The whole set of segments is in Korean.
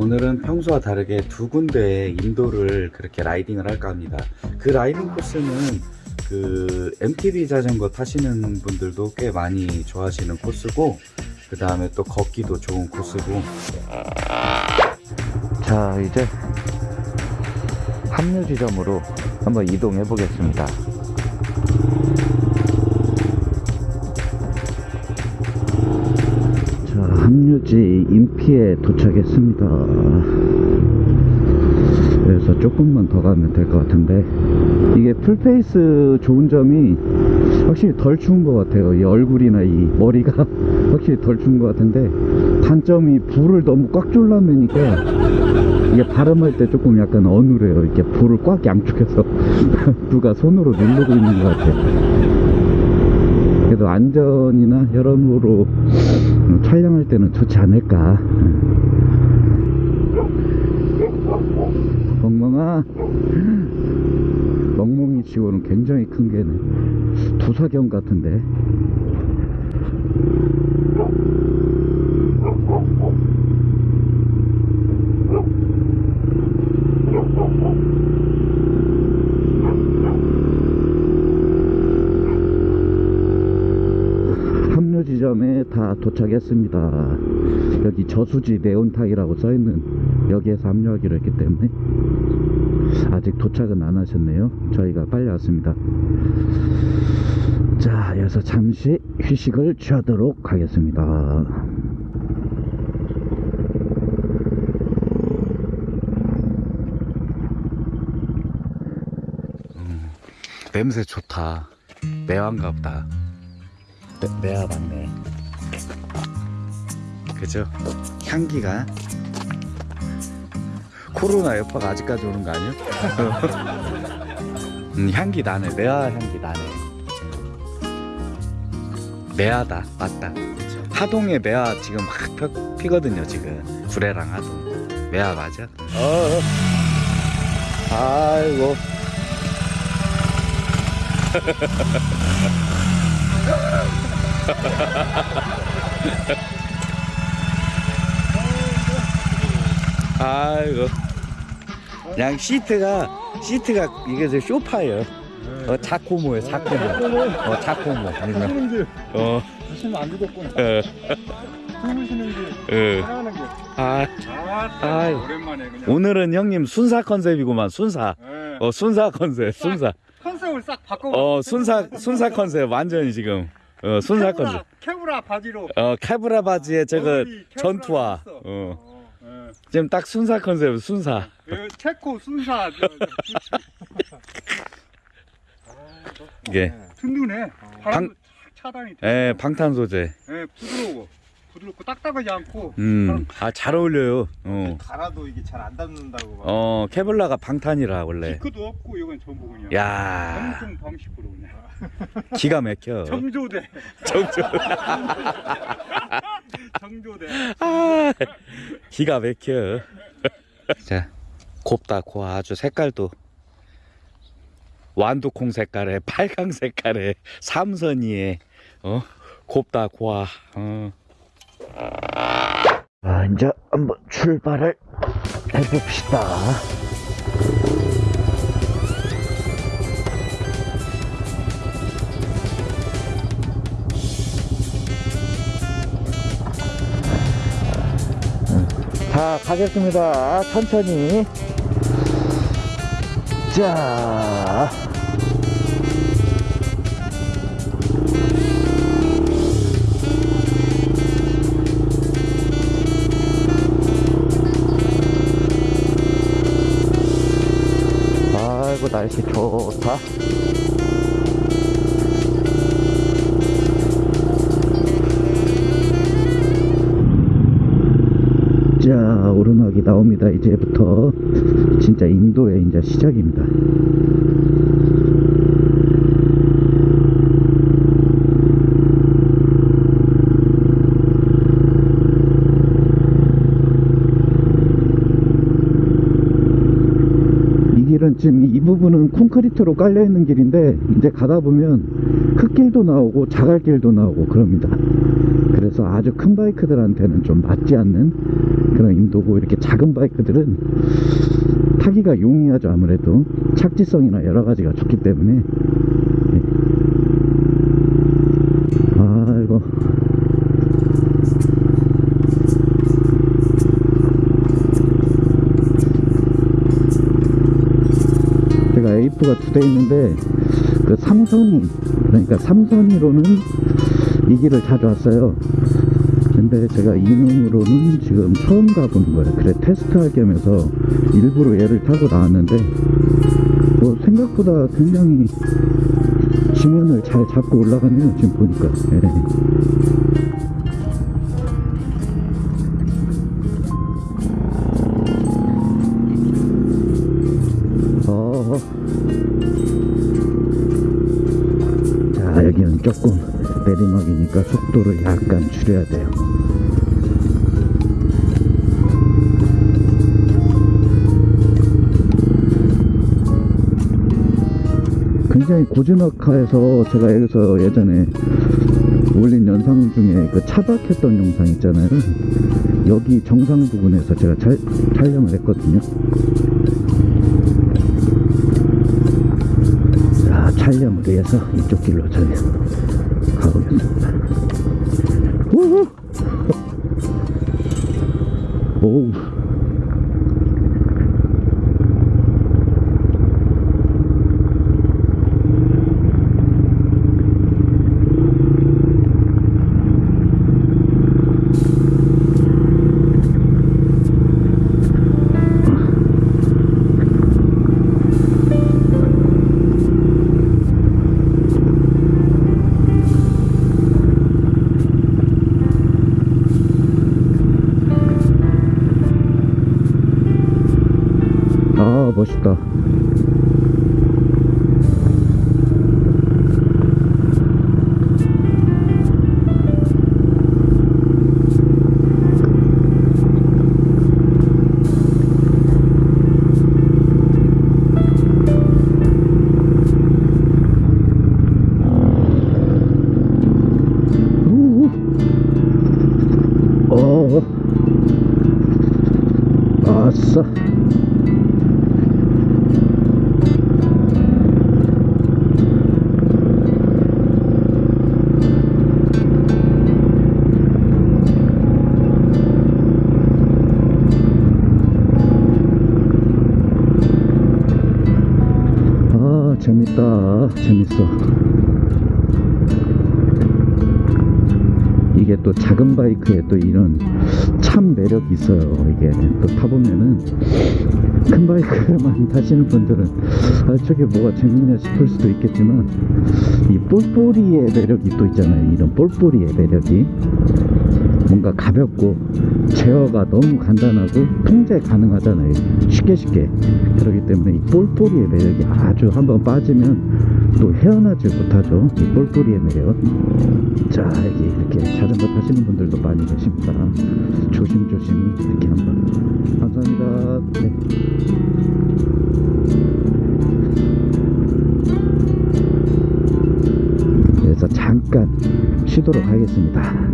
오늘은 평소와 다르게 두 군데의 인도를 그렇게 라이딩을 할까 합니다. 그 라이딩 코스는 그 MTB 자전거 타시는 분들도 꽤 많이 좋아하시는 코스고 그 다음에 또 걷기도 좋은 코스고 자 이제 합류 지점으로 한번 이동해 보겠습니다. 합류지 인피에 도착했습니다. 그래서 조금만 더 가면 될 것 같은데 이게 풀페이스 좋은 점이 확실히 덜 추운 것 같아요. 이 얼굴이나 이 머리가 확실히 덜 추운 것 같은데 단점이 불을 너무 꽉 졸라매니까 이게 발음할 때 조금 약간 어눌해요. 이렇게 불을 꽉 양쪽에서 누가 손으로 누르고 있는 것 같아요. 그래도 안전이나 여러모로 촬영할 때는 좋지 않을까. 멍멍아. 멍멍이 치고는 굉장히 큰 개네. 두사경 같은데. 합류 지점에 다 도착했습니다. 여기 저수지 네온타이라고 써있는 여기에서 합류하기로 했기 때문에 아직 도착은 안 하셨네요. 저희가 빨리 왔습니다. 자, 여기서 잠시 휴식을 취하도록 하겠습니다. 냄새 좋다. 매화인가 보다. 매, 매화 맞네. 그죠? 향기가 코로나 여파가 아직까지 오는 거 아니야? 음, 향기 나네. 매화 향기 나네. 매화다. 맞다. 하동에 매화 지금 막 펴, 피거든요. 지금 구례랑 하동. 매화 맞아? 어. 아이고. 아이고 그냥 시트가 시트가 이게 저 쇼파예요 어 자코모예요 자코모 어 자코모 아니면 어게 하시면 안 게. 하는 게. 아 아. 오랜만에 그냥. 오늘은 형님 순사 컨셉이구만 순사 네. 어 순사 컨셉 순사 컨셉을 싹 바꿔. 어 순사 순사 컨셉 완전히 지금 어 순사 컨셉 캐브라 바지로. 어 캐브라 바지에 저거 전투화. 어 어, 예. 지금 딱 순사 컨셉 순사 그 체코 순사. 저, 저, 이게 든든해. 바람도 차단이 돼. 예 방탄 소재 예, 부드러워. 부드럽고 딱딱하지 않고. 음 아잘 어울려요 어. 갈아도 이게 잘 안 닿는다고 막. 어 케블라가 방탄이라 원래 디크도 없고 이건 전부 그냥. 야 정통 방식으로 그냥. 기가 막혀 정조대. 정조 정조대. 아 기가 막혀 자 곱다 고 아주 색깔도 완두콩 색깔에 빨강 색깔에 삼선이에 어 곱다 고아 어. 아 이제 한번 출발을 해봅시다. 자 가겠습니다. 천천히. 자 날씨 좋다. 자 오르막이 나옵니다. 이제부터 진짜 인도의 이제 시작입니다 이 길은 지금 이 부분은 콘크리트 콘크리트로 깔려 있는 길인데 이제 가다 보면 흙길도 나오고 자갈길도 나오고 그럽니다. 그래서 아주 큰 바이크들한테는 좀 맞지 않는 그런 인도고 이렇게 작은 바이크들은 타기가 용이하죠 아무래도. 착지성이나 여러 가지가 좋기 때문에 네. 아이고 A4가 두 대 있는데 그 삼선이 그러니까 삼선이로는 이 길을 자주 왔어요. 근데 제가 이놈으로는 지금 처음 가보는 거예요. 그래 테스트할 겸 해서 일부러 얘를 타고 나왔는데 뭐 생각보다 굉장히 지면을 잘 잡고 올라가네요 지금 보니까. 예. 조금 내리막이니까 속도를 약간 줄여야 돼요. 굉장히 고즈넉해서 제가 여기서 예전에 올린 영상 중에 그 차박했던 영상 있잖아요. 여기 정상 부근에서 제가 촬- 촬영을 했거든요. 자, 촬영을 위해서 이쪽 길로 저희 가보 아, 멋있다. 재밌어. 이게 또 작은 바이크에 또 이런 참 매력이 있어요. 이게 또 타보면은 큰 바이크만 타시는 분들은 아 저게 뭐가 재밌냐 싶을 수도 있겠지만 이 볼보리의 매력이 또 있잖아요. 이런 볼보리의 매력이 뭔가 가볍고 제어가 너무 간단하고 통제 가능하잖아요. 쉽게 쉽게. 그렇기 때문에 이 볼보리의 매력이 아주 한번 빠지면 또 헤어나지 못하죠. 이 볼보리의 매력. 자 여기 이렇게 자전거 타시는 분들도 많이 계십니다. 조심조심히 이렇게 한번. 감사합니다. 네. 그래서 잠깐 쉬도록 하겠습니다.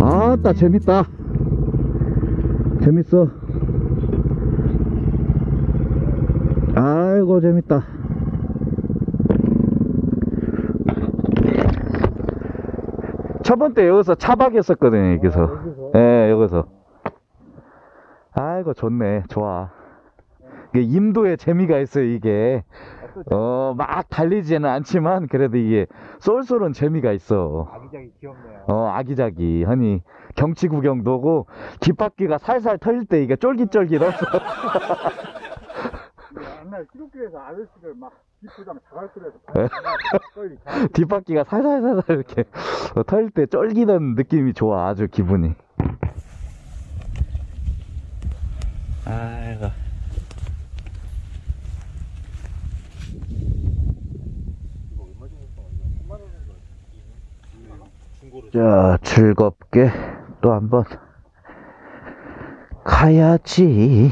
아따 재밌다. 재밌어. 아이고 재밌다. 첫 번째 여기서 차박했었거든요 여기서. 예 여기서. 아이고 좋네. 좋아. 이게 임도에 재미가 있어요 이게 어 막 달리지는 않지만 그래도 이게 쏠쏠은 재미가 있어. 아기자기 귀엽네요. 어 아기자기. 하니 경치 구경도 오고 뒷바퀴가 살살 털릴 때 이게 쫄깃쫄깃해서 옛날 기독교에서 아저씨들 막 기쁘장 자갈길에서 네. 뒷바퀴가 살살살살 이렇게 털릴 때 쫄깃한 느낌이 좋아 아주 기분이. 아이고 자, 즐겁게 또 한번 가야지.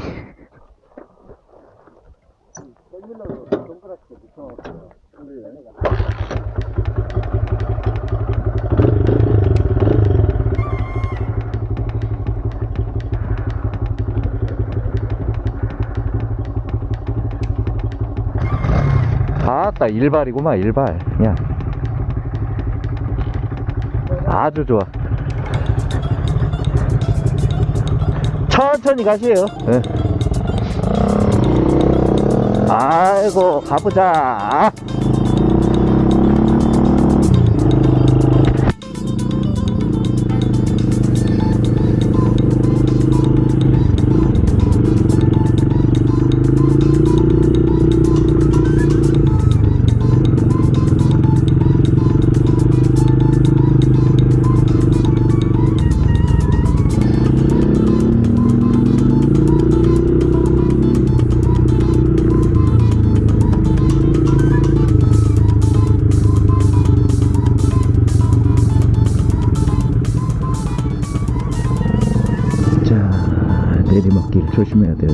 아따 일발이구만 일발 그냥 아주 좋아. 천천히 가시에요. 예. 아이고 가보자. 자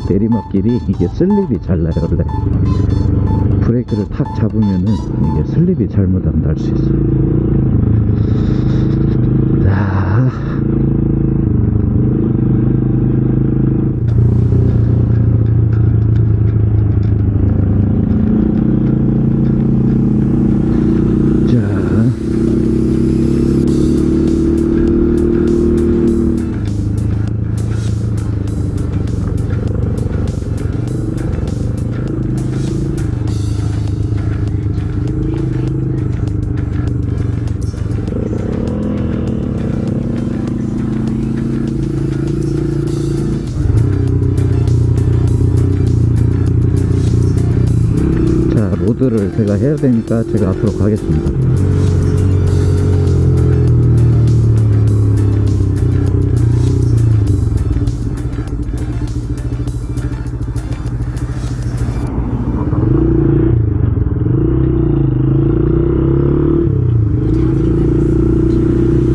내리막길이 이게 슬립이 잘 나요 원래. 브레이크를 탁 잡으면은 이게 슬립이 잘못하면 날수 있어요 제가 해야 되니까 제가 앞으로 가겠습니다.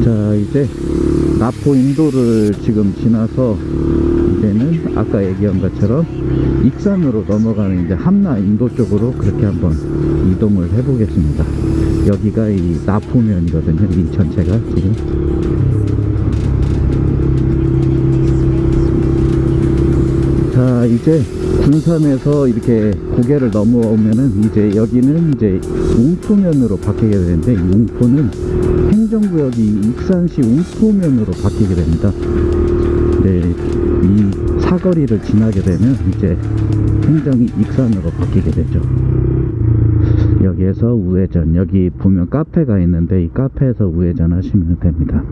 자, 이제 나포 인도를 지금 지나서 이제는 아까 얘기한 것처럼 익산으로 넘어가는 이제 함나 인도 쪽으로 그렇게 한번 이동을 해 보겠습니다. 여기가 이 나포면이거든요. 이 전체가 지금. 자, 이제 군산에서 이렇게 고개를 넘어오면은 이제 여기는 이제 웅포면으로 바뀌게 되는데 이 웅포는 행정구역이 익산시 웅포면으로 바뀌게 됩니다. 사거리를 지나게 되면 이제 행정이 익산으로 바뀌게 되죠. 여기에서 우회전, 여기 보면 카페가 있는데 이 카페에서 우회전 하시면 됩니다.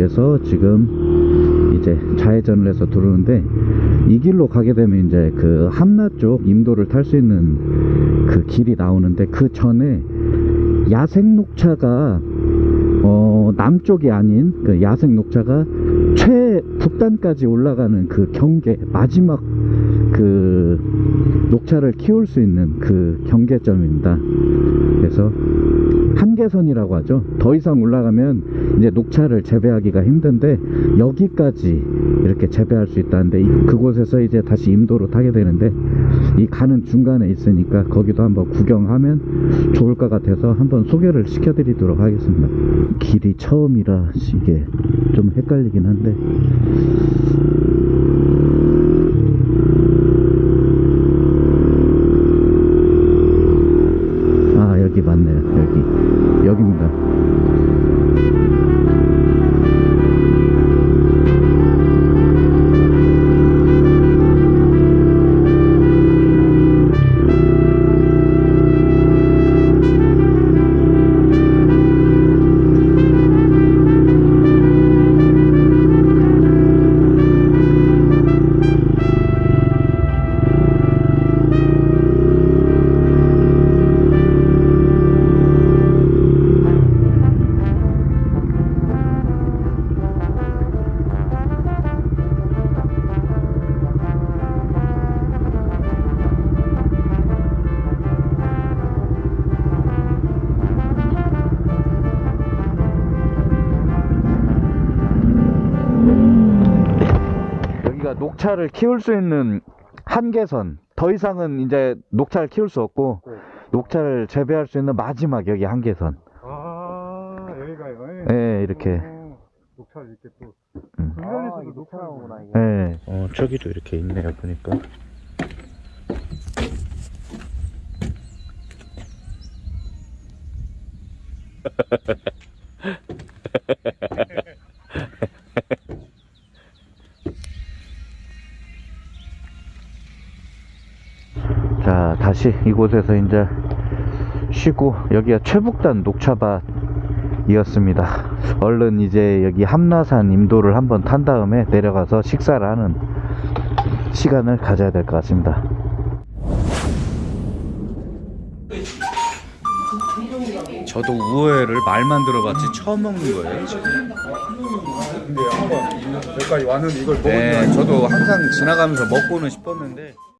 쪽에서 지금 이제 좌회전을 해서 들어오는데 이 길로 가게 되면 이제 그 함나 쪽 임도를 탈 수 있는 그 길이 나오는데 그 전에 야생 녹차가 어, 남쪽이 아닌 그 야생 녹차가 최북단까지 올라가는 그 경계 마지막 그 녹차를 키울 수 있는 그 경계점입니다. 그래서 한계선이라고 하죠. 더 이상 올라가면 이제 녹차를 재배하기가 힘든데 여기까지 이렇게 재배할 수 있다는데 이- 그곳에서 이제 다시 임도로 타게 되는데 이 가는 중간에 있으니까 거기도 한번 구경하면 좋을 것 같아서 한번 소개를 시켜드리도록 하겠습니다. 길이 처음이라 이게 좀 헷갈리긴 한데 녹차를 키울 수 있는 한계선 더 이상은 이제 녹차를 키울 수 없고 네. 녹차를 재배할 수 있는 마지막 여기 한계선 아 여기가요. 예 이렇게 어, 녹차를 이렇게 또 음. 군산에서도 녹차를 오나 예. 어 저기도 이렇게 있네요 보니까 자 다시 이곳에서 이제 쉬고 여기가 최북단 녹차밭 이었습니다. 얼른 이제 여기 함나산 임도를 한번 탄 다음에 내려가서 식사를 하는 시간을 가져야 될 것 같습니다. 저도 우회를 말만 들어봤지 처음 먹는 거예요 지금. 근데 한번 여기까지 왔는데 이걸 네 저도 항상 지나가면서 먹고는 싶었는데